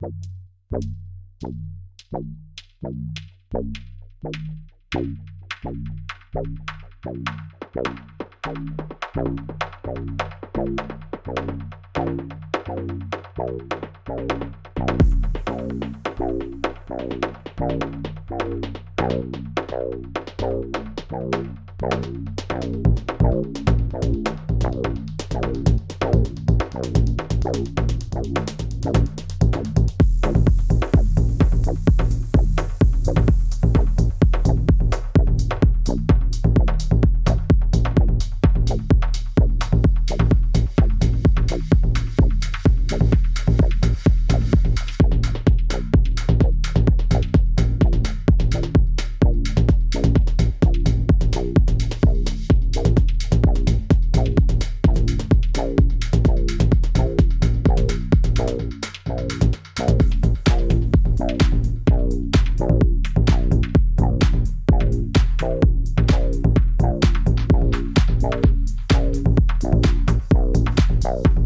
Bye. Bye.